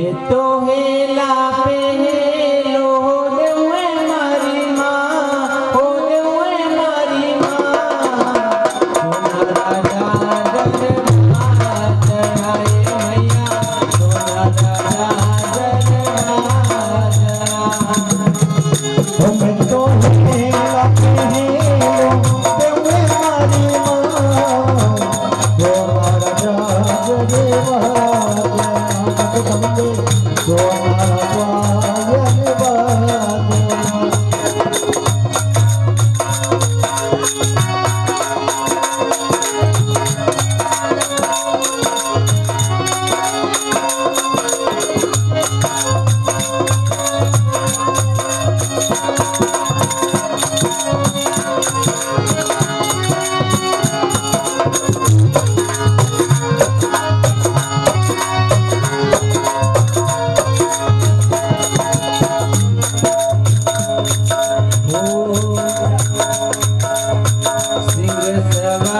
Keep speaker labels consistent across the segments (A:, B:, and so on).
A: Esto es la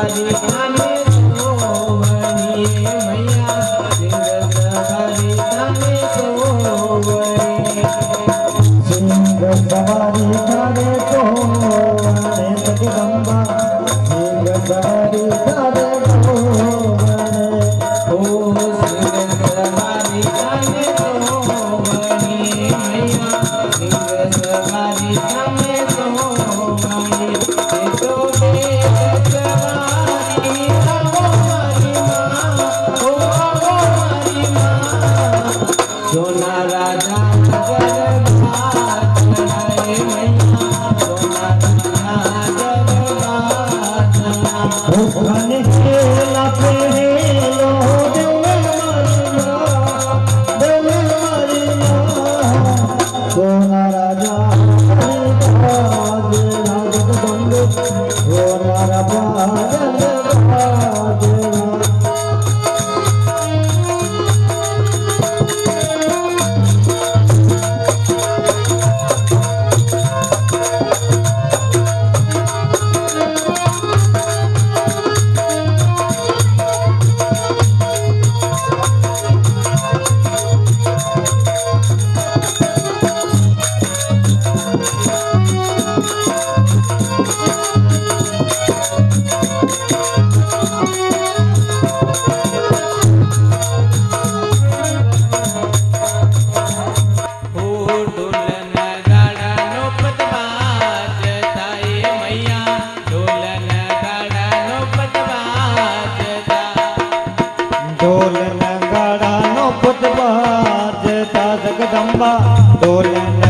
A: hari hari Jai Jai
B: Dorian.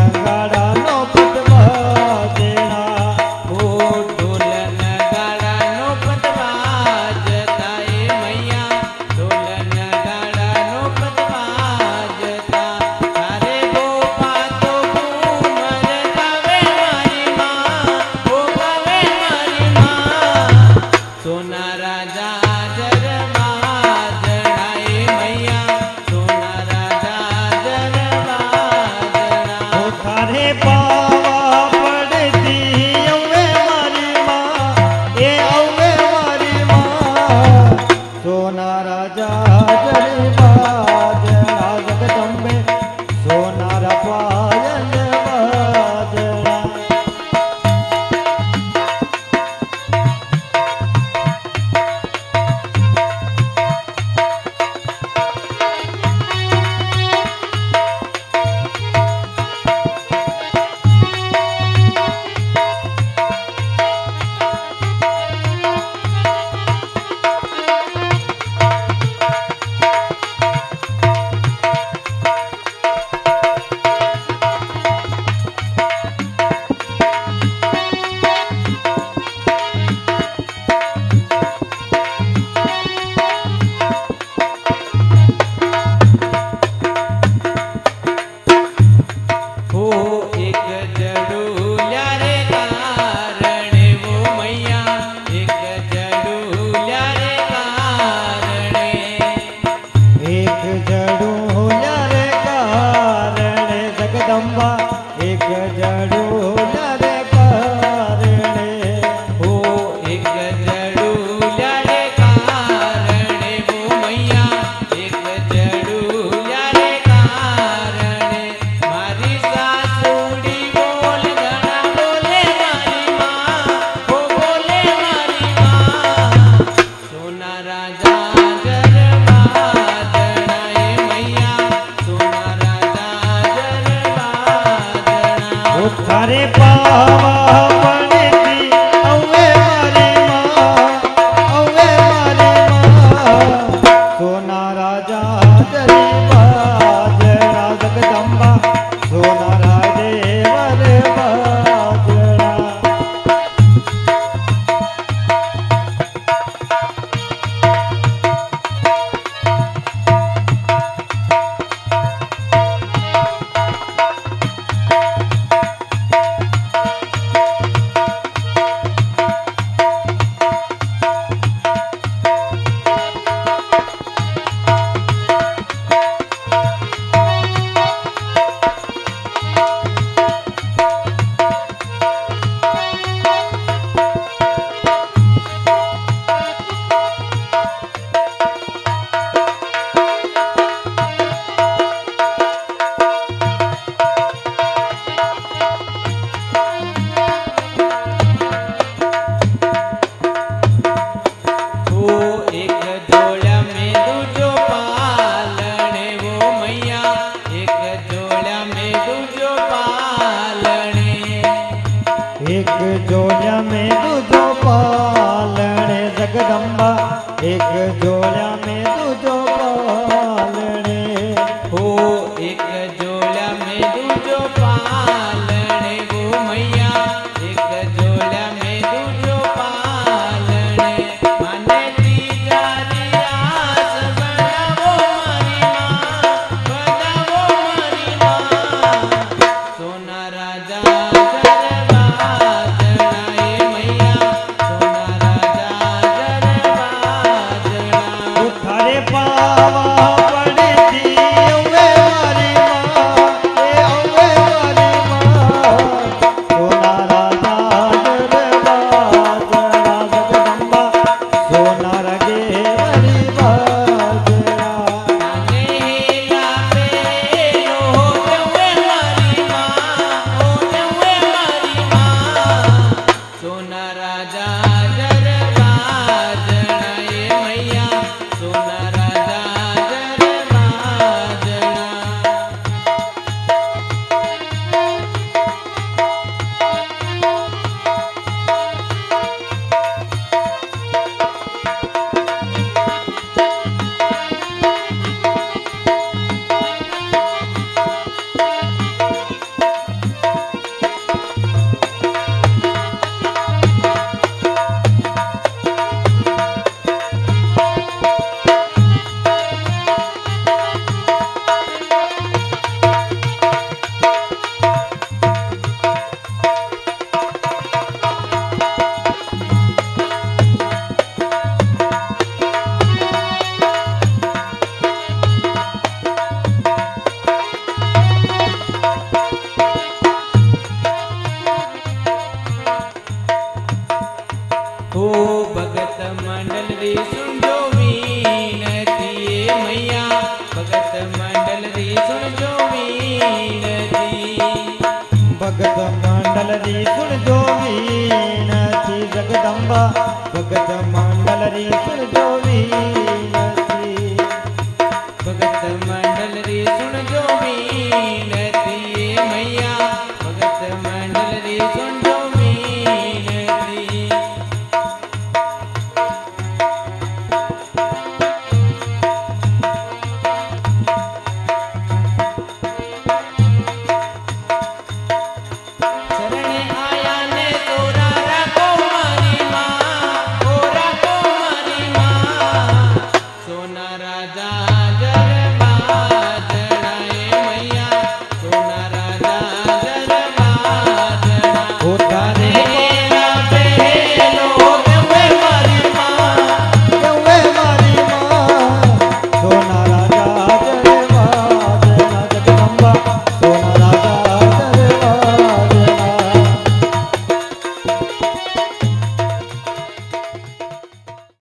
B: নামে
A: मंडल रे सुन